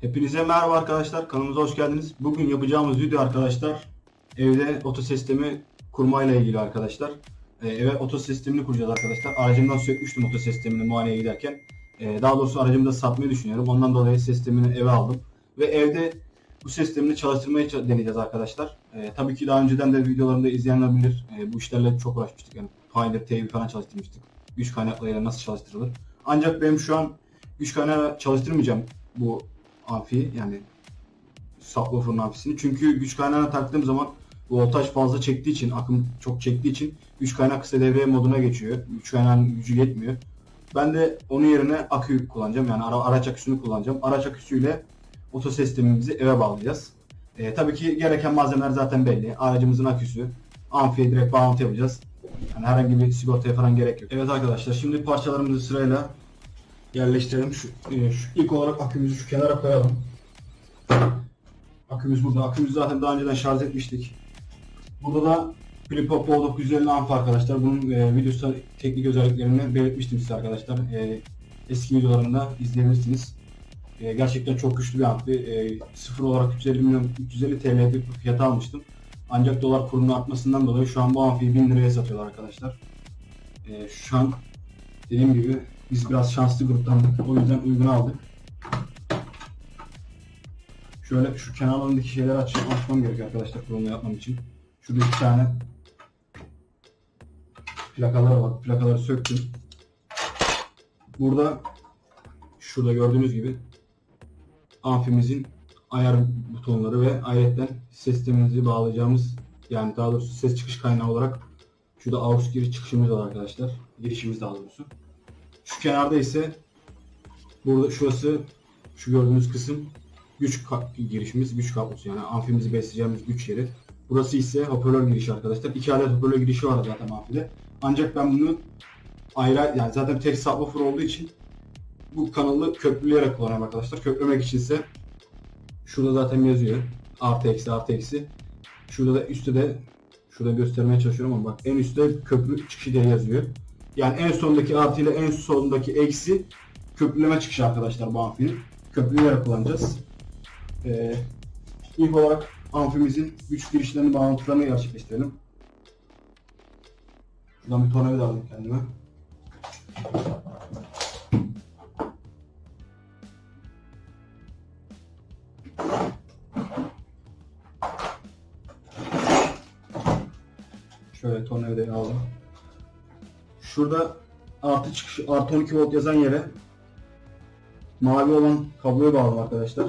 Hepinize merhaba arkadaşlar. Kanalımıza hoş geldiniz. Bugün yapacağımız video arkadaşlar evde otosistemi kurmayla ilgili arkadaşlar. Ee, eve otosistemini kuracağız arkadaşlar. Aracımdan sökmüştüm otosistemini muayeneye giderken. Ee, daha doğrusu aracımı da satmayı düşünüyorum. Ondan dolayı sistemini eve aldım. Ve evde bu sistemini çalıştırmayı ça- deneyeceğiz arkadaşlar. Ee, tabii ki daha önceden de videolarımda izleyenler bilir. Ee, bu işlerle çok uğraşmıştık. Yani Pioneer TV falan çalıştırmıştık. Güç kaynaklarıyla nasıl çalıştırılır. Ancak benim şu an güç kaynağı çalıştırmayacağım bu amfi yani subwoofer'ın amfisini. Çünkü güç kaynağına taktığım zaman voltaj fazla çektiği için, akım çok çektiği için güç kaynak kısa devre moduna geçiyor. Güç kaynağının gücü yetmiyor. Ben de onun yerine akü kullanacağım. Yani ara, araç aküsünü kullanacağım. Araç aküsüyle otosistemimizi eve bağlayacağız. Ee, tabii ki gereken malzemeler zaten belli. Aracımızın aküsü, amfiye direkt bağlantı yapacağız. Yani herhangi bir sigortaya falan gerek yok. Evet arkadaşlar şimdi parçalarımızı sırayla yerleştirelim. Şu, e, şu ilk olarak akümüzü şu kenara koyalım. Akümüz burada. Akümüzü zaten daha önceden şarj etmiştik. Burada da Pro 950 amp arkadaşlar. Bunun e, videosu teknik özelliklerini belirtmiştim size arkadaşlar. E, eski videolarında izleyebilirsiniz. E, gerçekten çok güçlü bir amfi. E, sıfır olarak 350 milyon 350 TL bir fiyata almıştım. Ancak dolar kurunun artmasından dolayı şu an bu amfiyi 1000 liraya satıyorlar arkadaşlar. E, şu an dediğim gibi biz biraz şanslı gruptandık. O yüzden uygun aldık. Şöyle şu kenarlarındaki şeyleri aç, açmam gerekiyor arkadaşlar kurulumu yapmam için. Şurada iki tane plakaları var. Plakaları söktüm. Burada şurada gördüğünüz gibi amfimizin ayar butonları ve ayrıca sistemimizi bağlayacağımız yani daha doğrusu ses çıkış kaynağı olarak şurada AUX giriş çıkışımız var arkadaşlar. Girişimiz daha doğrusu. Şu kenarda ise burada şurası şu gördüğünüz kısım güç girişimiz, güç kablosu yani amfimizi besleyeceğimiz güç yeri. Burası ise hoparlör girişi arkadaşlar. İki adet hoparlör girişi var zaten amfide. Ancak ben bunu ayrı yani zaten tek subwoofer olduğu için bu kanalı köprüleyerek kullanıyorum arkadaşlar. Köprülemek için ise şurada zaten yazıyor. Artı eksi artı eksi. Şurada da üstte de şurada göstermeye çalışıyorum ama bak en üstte köprü çıkışı diye yazıyor. Yani en sondaki artı ile en sondaki eksi köprüleme çıkışı arkadaşlar bu amfinin. Köprüleyerek kullanacağız. Ee, ilk olarak amfimizin güç girişlerini bağlantılarını gerçekleştirelim. Şuradan bir tornavida alayım kendime. Şöyle tornavidayı aldım. Şurada artı çıkış artı 12 volt yazan yere mavi olan kabloyu bağladım arkadaşlar.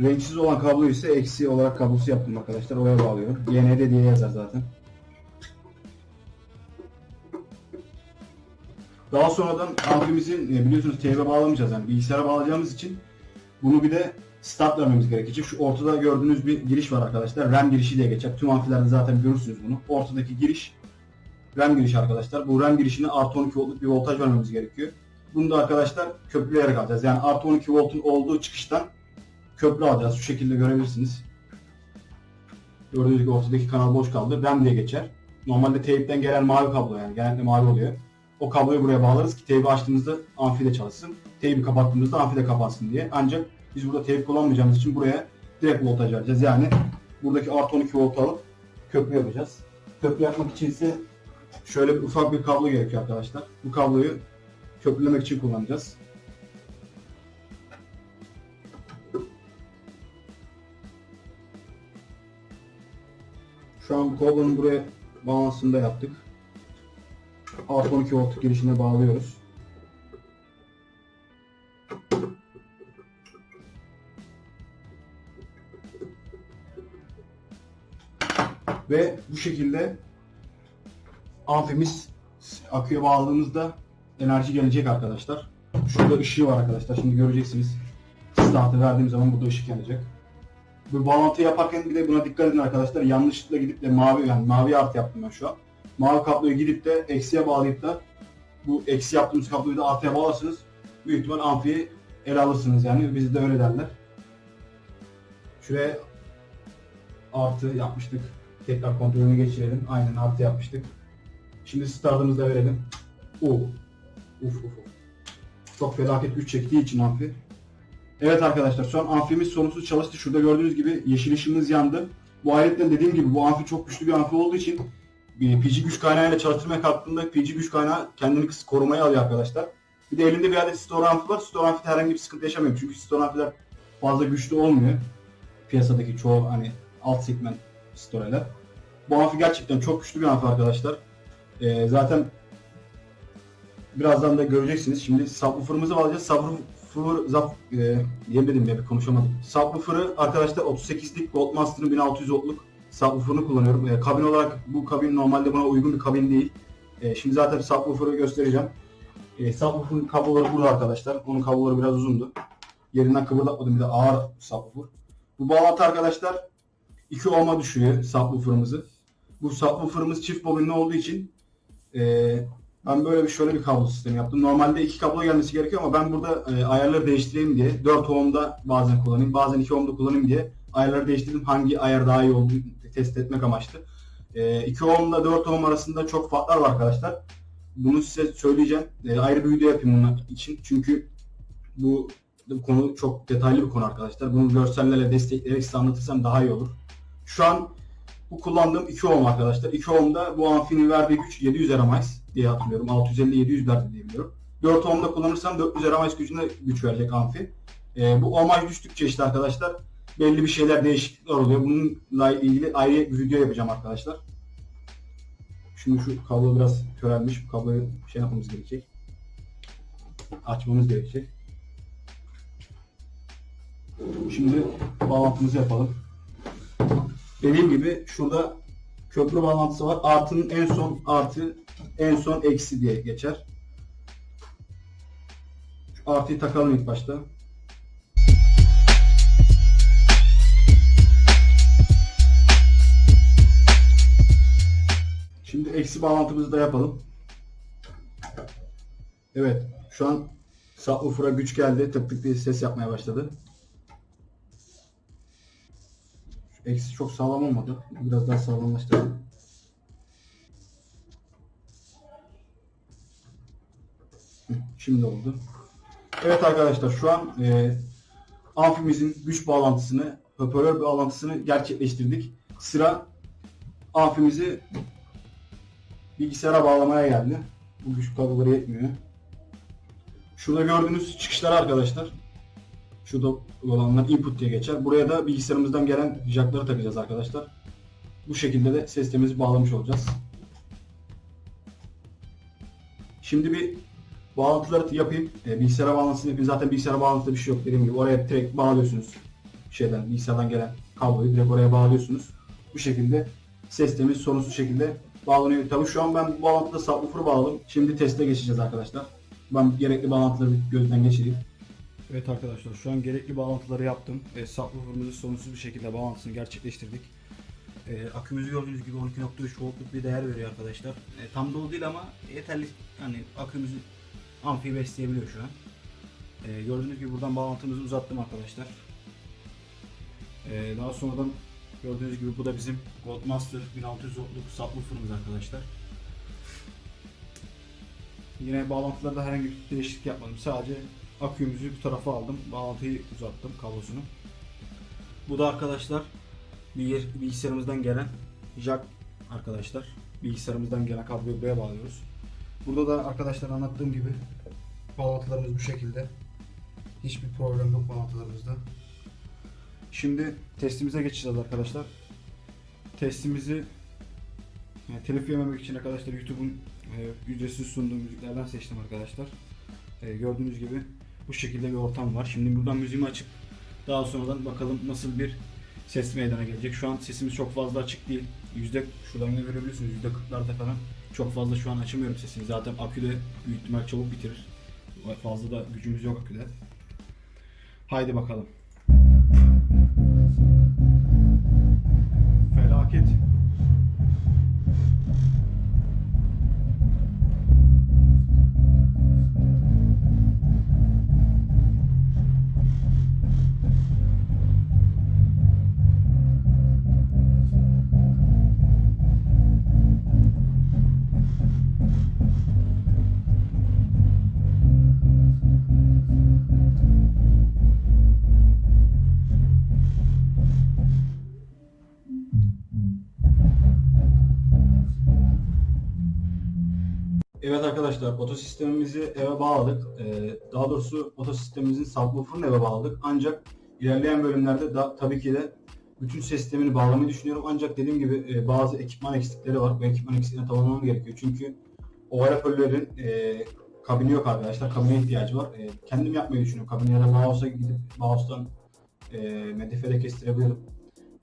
Renksiz olan kablo ise eksi olarak kablosu yaptım arkadaşlar. Oraya bağlıyorum. YND diye yazar zaten. Daha sonradan amfimizin e, biliyorsunuz TV bağlamayacağız yani bilgisayara bağlayacağımız için bunu bir de start vermemiz gerekecek. Şu ortada gördüğünüz bir giriş var arkadaşlar. RAM girişi diye geçer. Tüm amfilerde zaten görürsünüz bunu. Ortadaki giriş RAM girişi arkadaşlar. Bu RAM girişine artı 12 voltluk bir voltaj vermemiz gerekiyor. Bunu da arkadaşlar köprüleyerek alacağız. Yani artı 12 voltun olduğu çıkıştan köprü alacağız. Şu şekilde görebilirsiniz. Gördüğünüz gibi ortadaki kanal boş kaldı. RAM diye geçer. Normalde teypten gelen mavi kablo yani. Genelde mavi oluyor. O kabloyu buraya bağlarız ki teybi açtığımızda amfide çalışsın. Teybi kapattığımızda amfide kapansın diye. Ancak biz burada teyp kullanmayacağımız için buraya direkt voltaj vereceğiz. Yani buradaki artı 12 volt alıp köprü yapacağız. Köprü yapmak için ise şöyle bir ufak bir kablo gerekiyor arkadaşlar. Bu kabloyu köprülemek için kullanacağız. Şu an bu kablonun buraya bağlantısını da yaptık. Artı 12 volt girişine bağlıyoruz. Ve bu şekilde amfimiz aküye bağladığımızda enerji gelecek arkadaşlar. Şurada ışığı var arkadaşlar. Şimdi göreceksiniz. Startı verdiğim zaman burada ışık yanacak. Bu bağlantı yaparken bir de buna dikkat edin arkadaşlar. Yanlışlıkla gidip de mavi yani mavi artı yaptım ben şu an. Mavi kabloyu gidip de eksiye bağlayıp da bu eksi yaptığımız kabloyu da artıya bağlarsınız. Büyük ihtimal amfiyi ele alırsınız yani. Bizde öyle derler. Şuraya artı yapmıştık. Tekrar kontrolünü geçirelim. Aynen artı yapmıştık. Şimdi startımızı da verelim. Oo. Uf uf uf. Çok felaket güç çektiği için amfi. Evet arkadaşlar şu an amfimiz sorunsuz çalıştı. Şurada gördüğünüz gibi yeşil ışığımız yandı. Bu aletten dediğim gibi bu amfi çok güçlü bir amfi olduğu için e, PG güç kaynağıyla çalıştırmaya kalktığında PG güç kaynağı kendini korumaya alıyor arkadaşlar. Bir de elinde bir adet store amfi var. Store amfi herhangi bir sıkıntı yaşamıyor. Çünkü store amfiler fazla güçlü olmuyor. Piyasadaki çoğu hani alt segment store'ler. Bu amfi gerçekten çok güçlü bir amfi arkadaşlar. E, zaten birazdan da göreceksiniz. Şimdi subwoofer'ımızı alacağız. Subwoofer zap e, diyemedim ya bir konuşamadım. Subwoofer'ı arkadaşlar 38'lik Goldmaster'ın 1600 voltluk subwoofer'ını kullanıyorum. E, kabin olarak bu kabin normalde buna uygun bir kabin değil. E, şimdi zaten subwoofer'ı göstereceğim. E, subwoofer'ın kabloları burada arkadaşlar. Onun kabloları biraz uzundu. Yerinden kıpırdatmadım bir de ağır subwoofer. Bu bağlantı arkadaşlar 2 ohm'a düşüyor subwoofer'ımızı. Bu subwoofer'ımız çift bobinli olduğu için e, ben böyle bir şöyle bir kablo sistemi yaptım. Normalde iki kablo gelmesi gerekiyor ama ben burada e, ayarları değiştireyim diye 4 ohm'da bazen kullanayım, bazen 2 ohm'da kullanayım diye ayarları değiştirdim. Hangi ayar daha iyi olduğunu test etmek amaçlı. E, 2 ohm'la 4 ohm arasında çok farklar var arkadaşlar. Bunu size söyleyeceğim. E, ayrı bir video yapayım bunun için. Çünkü bu, konu çok detaylı bir konu arkadaşlar. Bunu görsellerle destekleyerek size anlatırsam daha iyi olur. Şu an bu kullandığım 2 ohm arkadaşlar. 2 ohm'da bu amfinin verdiği güç 700 RMS diye hatırlıyorum. 650-700 verdi diye biliyorum. 4 ohm'da kullanırsam 400 RMS gücünde güç verecek amfi. Ee, bu ohmaj düştükçe işte arkadaşlar belli bir şeyler değişiklikler oluyor. Bununla ilgili ayrı bir video yapacağım arkadaşlar. Şimdi şu kablo biraz körelmiş. Bu kabloyu şey yapmamız gerekecek. Açmamız gerekecek. Şimdi bağlantımızı yapalım. Dediğim gibi şurada köprü bağlantısı var. Artının en son artı, en son eksi diye geçer. Şu artıyı takalım ilk başta. Şimdi eksi bağlantımızı da yapalım. Evet, şu an subwoofer'a güç geldi. Tık tık diye ses yapmaya başladı. Eksi çok sağlam olmadı. Biraz daha sağlamlaştıralım. Şimdi oldu. Evet arkadaşlar şu an e, amfimizin güç bağlantısını, hoparlör bağlantısını gerçekleştirdik. Sıra amfimizi bilgisayara bağlamaya geldi. Bu güç kabloları yetmiyor. Şurada gördüğünüz çıkışlar arkadaşlar. Şurada olanlar input diye geçer. Buraya da bilgisayarımızdan gelen jackları takacağız arkadaşlar. Bu şekilde de sistemimizi bağlamış olacağız. Şimdi bir bağlantıları yapayım. E, bilgisayara bağlantısını yapayım. Zaten bilgisayara bağlantıda bir şey yok dediğim gibi. Oraya direkt bağlıyorsunuz. Şeyden, bilgisayardan gelen kabloyu direkt oraya bağlıyorsunuz. Bu şekilde sistemimiz sorunsuz şekilde bağlanıyor. Tabii şu an ben bu bağlantıda subwoofer'ı bağladım. Şimdi teste geçeceğiz arkadaşlar. Ben gerekli bağlantıları gözden geçireyim. Evet arkadaşlar şu an gerekli bağlantıları yaptım. E, subwoofer'ımızı sorunsuz bir şekilde bağlantısını gerçekleştirdik. E, akümüzü gördüğünüz gibi 12.3 voltluk bir değer veriyor arkadaşlar. E, tam dolu değil ama yeterli hani akümüzü amfiyi besleyebiliyor şu an. E, gördüğünüz gibi buradan bağlantımızı uzattım arkadaşlar. E, daha sonradan gördüğünüz gibi bu da bizim Goldmaster 1600 voltluk subwoofer'ımız arkadaşlar. Yine bağlantılarda herhangi bir değişiklik yapmadım. Sadece akümüzü bu tarafa aldım. Bağlantıyı uzattım kablosunu. Bu da arkadaşlar bilgis- bilgisayarımızdan gelen jack arkadaşlar. Bilgisayarımızdan gelen kabloyu buraya bağlıyoruz. Burada da arkadaşlar anlattığım gibi bağlantılarımız bu şekilde. Hiçbir problem yok bağlantılarımızda. Şimdi testimize geçeceğiz arkadaşlar. Testimizi yani telif yememek için arkadaşlar YouTube'un e, ücretsiz sunduğu müziklerden seçtim arkadaşlar. E, gördüğünüz gibi bu şekilde bir ortam var. Şimdi buradan müziğimi açıp daha sonradan bakalım nasıl bir ses meydana gelecek. Şu an sesimiz çok fazla açık değil. Yüzde şuradan da görebilirsiniz yüzde 40'larda falan. Çok fazla şu an açamıyorum sesini. Zaten aküde büyük ihtimal çabuk bitirir. Fazla da gücümüz yok aküde. Haydi bakalım. Felaket. Evet arkadaşlar otosistemimizi eve bağladık. Ee, daha doğrusu otosistemimizin subwoofer'ını eve bağladık. Ancak ilerleyen bölümlerde da tabii ki de bütün sistemini bağlamayı düşünüyorum. Ancak dediğim gibi e, bazı ekipman eksikleri var. Bu ekipman eksiklerini tamamlamam gerekiyor. Çünkü overapörlerin e, kabini yok arkadaşlar. Kabine ihtiyacı var. E, kendim yapmayı düşünüyorum. Kabini ya da mouse'a gidip mouse'dan e, medifede kestirebilirim.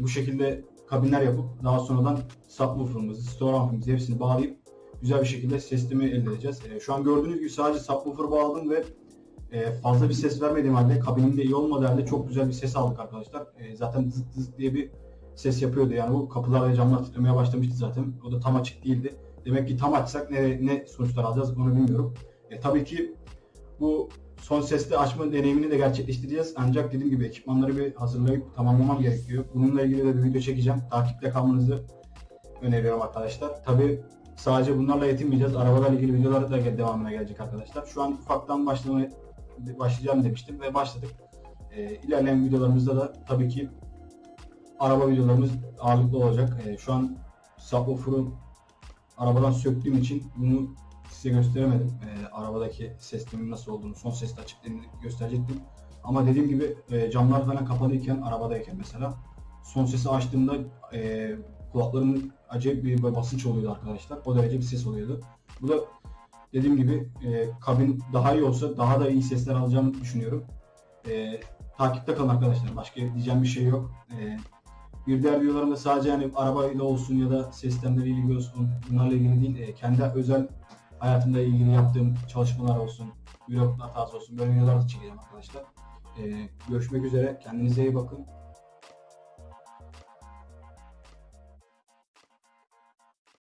Bu şekilde kabinler yapıp daha sonradan subwoofer'ımızı, store amp'imizi hepsini bağlayıp güzel bir şekilde sistemi elde edeceğiz. E, şu an gördüğünüz gibi sadece subwoofer bağladım ve e, fazla bir ses vermediğim halde, kabinin de iyi olmadığı halde çok güzel bir ses aldık arkadaşlar. E, zaten zıt zıt diye bir ses yapıyordu yani bu kapılar ve camlar titremeye başlamıştı zaten. O da tam açık değildi. Demek ki tam açsak ne, ne sonuçlar alacağız onu bilmiyorum. E, tabii ki bu son sesli açma deneyimini de gerçekleştireceğiz. Ancak dediğim gibi ekipmanları bir hazırlayıp tamamlamam gerekiyor. Bununla ilgili de bir video çekeceğim. Takipte kalmanızı öneriyorum arkadaşlar. Tabii sadece bunlarla yetinmeyeceğiz. Arabalarla ilgili videolar da devamına gelecek arkadaşlar. Şu an ufaktan başlamaya başlayacağım demiştim ve başladık. Ee, ilerleyen videolarımızda da tabii ki araba videolarımız ağırlıklı olacak. Ee, şu an subwoofer'ı arabadan söktüğüm için bunu size gösteremedim. Ee, arabadaki sistemin nasıl olduğunu, son sesli açıklığını gösterecektim. Ama dediğim gibi e, camlar falan kapalıyken, arabadayken mesela son sesi açtığımda e, kulaklarımın acayip bir basınç oluyordu arkadaşlar. O derece bir ses oluyordu. Bu da dediğim gibi e, kabin daha iyi olsa daha da iyi sesler alacağımı düşünüyorum. E, takipte kalın arkadaşlar. Başka diyeceğim bir şey yok. E, bir diğer videolarımda sadece hani arabayla olsun ya da sistemlerle ilgili olsun bunlarla ilgili değil. e, kendi özel hayatımda ilgili yaptığım çalışmalar olsun, vlog hatası olsun böyle videolar da çekeceğim arkadaşlar. E, görüşmek üzere. Kendinize iyi bakın.